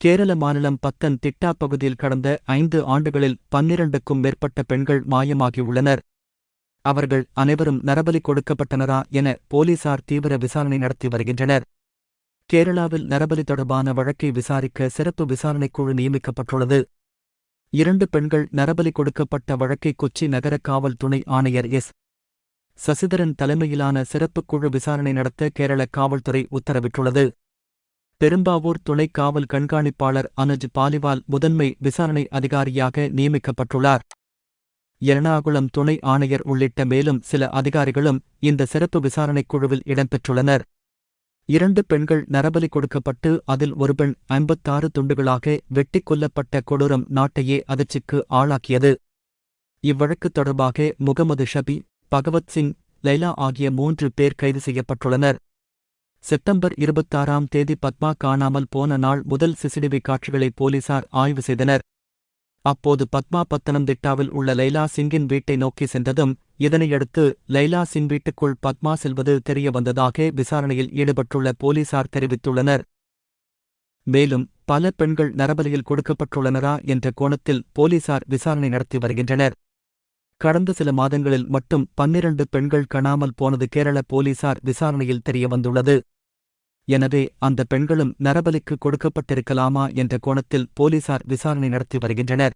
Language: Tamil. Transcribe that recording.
கேரள மாநிலம் பத்தன் திட்டா பகுதியில் கடந்த ஐந்து ஆண்டுகளில் பன்னிரண்டுக்கும் மேற்பட்ட பெண்கள் மாயமாகியுள்ளனர். அவர்கள் அனைவரும் நரபலி கொடுக்கப்பட்டனரா என போலீசார் தீவிர விசாரணை நடத்தி வருகின்றனர். கேரளாவில் நரபலி தொடர்பான வழக்கை விசாரிக்க சிறப்பு விசாரணைக்குழு நியமிக்கப்பட்டுள்ளது. இரண்டு பெண்கள் நரபலி கொடுக்கப்பட்ட வழக்கை கொச்சி நகர காவல் துணை ஆணையர் எஸ். சசிதரன் தலைமையிலான சிறப்புக் குழு விசாரணை நடத்த கேரள காவல்துறை உத்தரவிட்டுள்ளது. பெரும்பாவூர் துணை காவல் கண்காணிப்பாளர் அனுஜ் பாலிவால் முதன்மை விசாரணை அதிகாரியாக நியமிக்கப்பட்டுள்ளார். எர்ணாகுளம் துணை ஆணையர் உள்ளிட்ட மேலும் சில அதிகாரிகளும் இந்த சிறப்பு விசாரணைக் குழுவில் இடம்பெற்றுள்ளனர். இரண்டு பெண்கள் நரபலி கொடுக்கப்பட்டு அதில் ஒரு பெண் ஐம்பத்தாறு துண்டுகளாக வெட்டிக் கொல்லப்பட்ட கொடூரம் நாட்டையே அதிர்ச்சிக்கு ஆளாக்கியது. இவ்வழக்கு தொடர்பாக முகமது ஷபி பகவத் சிங் லைலா ஆகிய மூன்று பேர் கைது செய்யப்பட்டுள்ளனர். செப்டம்பர் இருபத்தாறாம் தேதி பத்மா காணாமல் போன நாள் முதல் சிசிடிவி காட்சிகளை போலீசார் ஆய்வு செய்தனர். அப்போது பத்மா பத்தனம்திட்டாவில் உள்ள லைலா சிங்கின் வீட்டை நோக்கி சென்றதும் இதனையடுத்து லைலா சிங் வீட்டுக்குள் பத்மா செல்வது தெரியவந்ததாக விசாரணையில் ஈடுபட்டுள்ள போலீசார் தெரிவித்துள்ளனர். மேலும் பல பெண்கள் நரபலியில் கொடுக்கப்பட்டுள்ளனரா என்ற கோணத்தில் போலீசார் விசாரணை நடத்தி வருகின்றனர். கடந்த சில மாதங்களில் மட்டும் பன்னிரண்டு பெண்கள் காணாமல் போனது கேரள போலீசார் விசாரணையில் தெரியவந்துள்ளது. எனவே அந்த பெண்களும் நரபலிக்கு கொடுக்கப்பட்டிருக்கலாமா என்ற கோணத்தில் போலீசார் விசாரணை நடத்தி வருகின்றனர்.